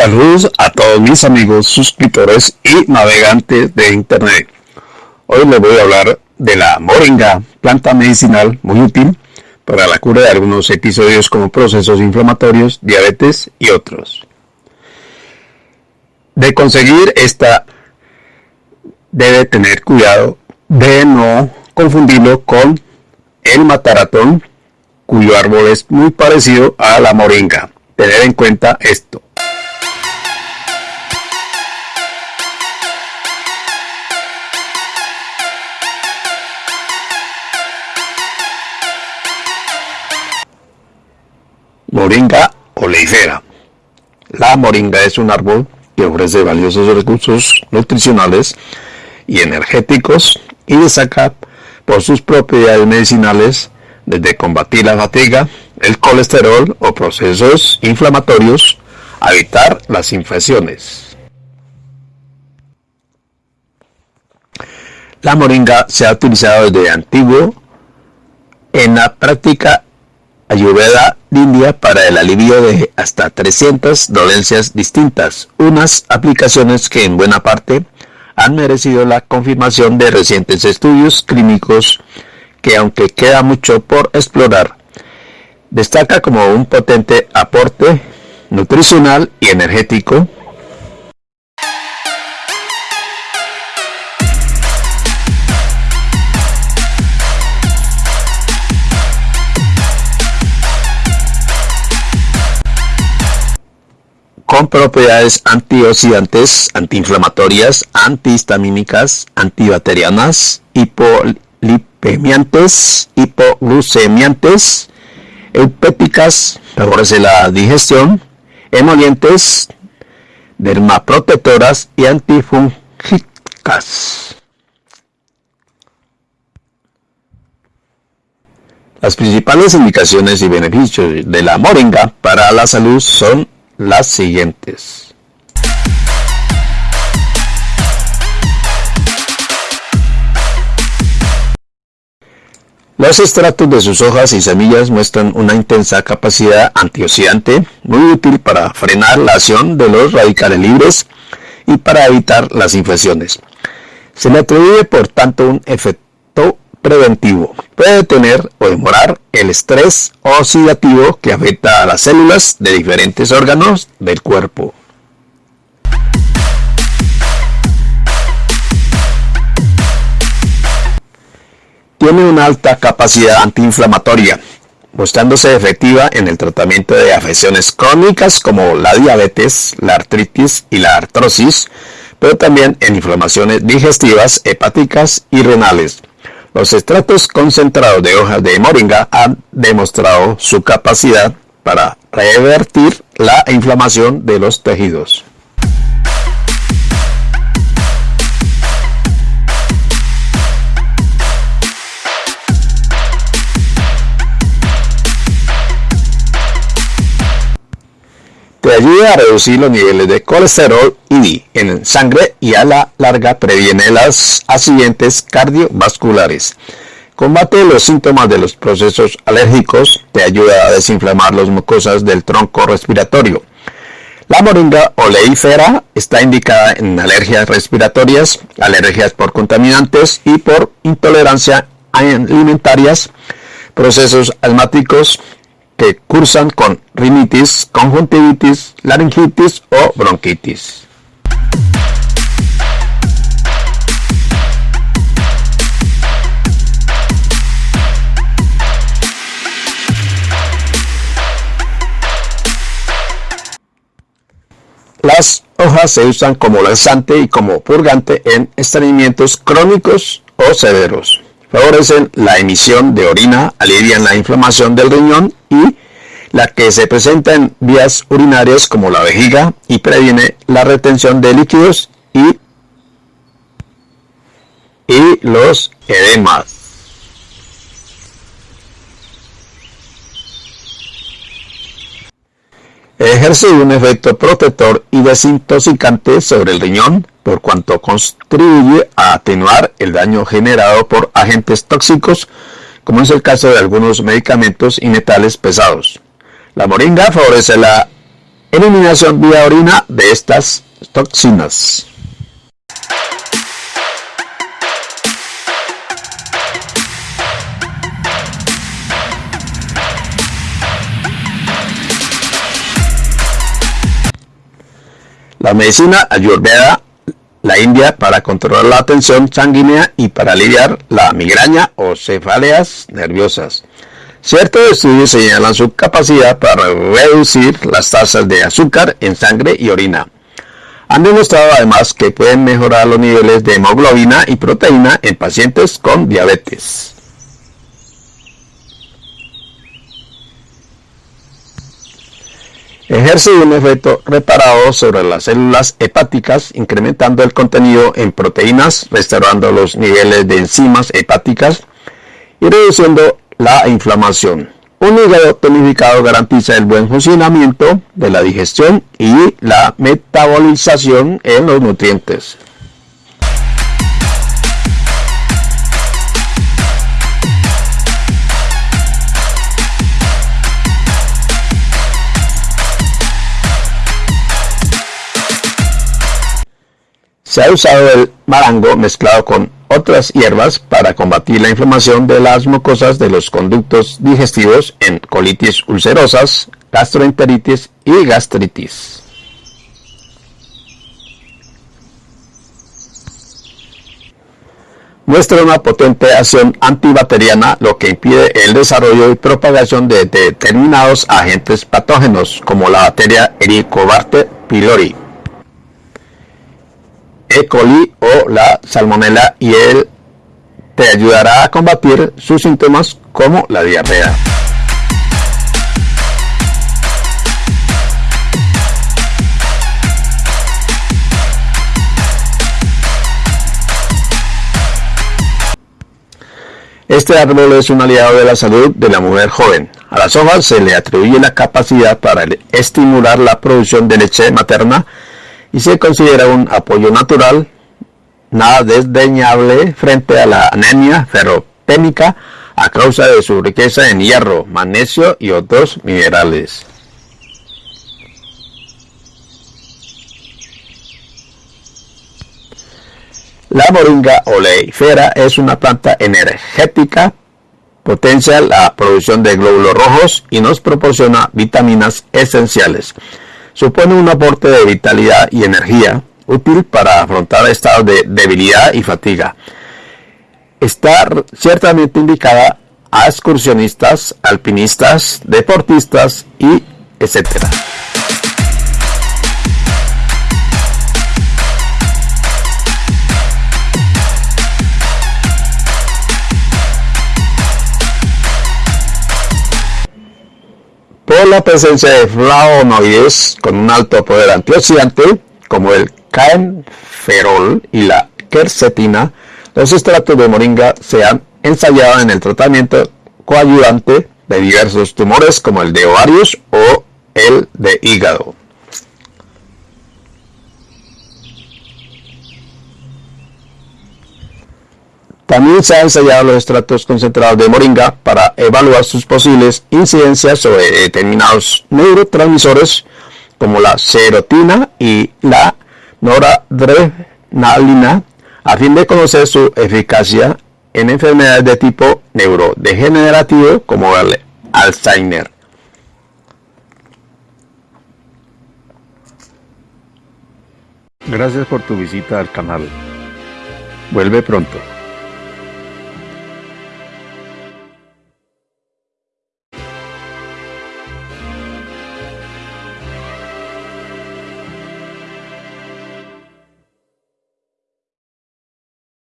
Saludos a todos mis amigos suscriptores y navegantes de internet. Hoy les voy a hablar de la moringa, planta medicinal muy útil para la cura de algunos episodios como procesos inflamatorios, diabetes y otros. De conseguir esta debe tener cuidado de no confundirlo con el mataratón, cuyo árbol es muy parecido a la moringa. Tener en cuenta esto. Moringa oleifera. La moringa es un árbol que ofrece valiosos recursos nutricionales y energéticos y destaca por sus propiedades medicinales desde combatir la fatiga, el colesterol o procesos inflamatorios a evitar las infecciones. La moringa se ha utilizado desde antiguo en la práctica ayurveda India para el alivio de hasta 300 dolencias distintas, unas aplicaciones que en buena parte han merecido la confirmación de recientes estudios clínicos que aunque queda mucho por explorar, destaca como un potente aporte nutricional y energético propiedades antioxidantes, antiinflamatorias, antihistamínicas, antibacterianas, hipolipemiantes, hipoglucemiantes, eupépicas, favorece la digestión, emolientes, dermaprotectoras y antifúngicas. Las principales indicaciones y beneficios de la moringa para la salud son las siguientes. Los extractos de sus hojas y semillas muestran una intensa capacidad antioxidante, muy útil para frenar la acción de los radicales libres y para evitar las infecciones. Se le atribuye por tanto un efecto preventivo. Puede detener o demorar el estrés oxidativo que afecta a las células de diferentes órganos del cuerpo. Tiene una alta capacidad antiinflamatoria, mostrándose efectiva en el tratamiento de afecciones crónicas como la diabetes, la artritis y la artrosis, pero también en inflamaciones digestivas, hepáticas y renales. Los extractos concentrados de hojas de moringa han demostrado su capacidad para revertir la inflamación de los tejidos. Ayuda a reducir los niveles de colesterol y en sangre y a la larga previene las accidentes cardiovasculares. Combate los síntomas de los procesos alérgicos, te ayuda a desinflamar las mucosas del tronco respiratorio. La moringa oleífera está indicada en alergias respiratorias, alergias por contaminantes y por intolerancia alimentarias, procesos asmáticos, que cursan con rinitis, conjuntivitis, laringitis o bronquitis. Las hojas se usan como laxante y como purgante en estreñimientos crónicos o severos favorecen la emisión de orina, alivian la inflamación del riñón y la que se presenta en vías urinarias como la vejiga y previene la retención de líquidos y, y los edemas. Ejerce un efecto protector y desintoxicante sobre el riñón, por cuanto contribuye a atenuar el daño generado por agentes tóxicos, como es el caso de algunos medicamentos y metales pesados. La moringa favorece la eliminación vía orina de estas toxinas. La medicina ayurveda la India para controlar la tensión sanguínea y para aliviar la migraña o cefaleas nerviosas. Ciertos estudios señalan su capacidad para reducir las tasas de azúcar en sangre y orina. Han demostrado además que pueden mejorar los niveles de hemoglobina y proteína en pacientes con diabetes. Ejerce un efecto reparado sobre las células hepáticas, incrementando el contenido en proteínas, restaurando los niveles de enzimas hepáticas y reduciendo la inflamación. Un hígado tonificado garantiza el buen funcionamiento de la digestión y la metabolización en los nutrientes. Se ha usado el marango mezclado con otras hierbas para combatir la inflamación de las mucosas de los conductos digestivos en colitis ulcerosas, gastroenteritis y gastritis. Muestra una potente acción antibacteriana, lo que impide el desarrollo y propagación de determinados agentes patógenos, como la bacteria Helicobacter pylori. E. coli o la salmonella y él te ayudará a combatir sus síntomas como la diarrea. Este árbol es un aliado de la salud de la mujer joven. A las hojas se le atribuye la capacidad para estimular la producción de leche materna y se considera un apoyo natural, nada desdeñable frente a la anemia ferropénica a causa de su riqueza en hierro, magnesio y otros minerales. La moringa oleifera es una planta energética, potencia la producción de glóbulos rojos y nos proporciona vitaminas esenciales supone un aporte de vitalidad y energía útil para afrontar estados de debilidad y fatiga. Está ciertamente indicada a excursionistas, alpinistas, deportistas y etcétera. Por la presencia de flavonoides con un alto poder antioxidante, como el caenferol y la quercetina, los extractos de moringa se han ensayado en el tratamiento coayudante de diversos tumores como el de ovarios o el de hígado. También se han ensayado los extractos concentrados de moringa para evaluar sus posibles incidencias sobre determinados neurotransmisores como la serotina y la noradrenalina a fin de conocer su eficacia en enfermedades de tipo neurodegenerativo como el Alzheimer. Gracias por tu visita al canal. Vuelve pronto.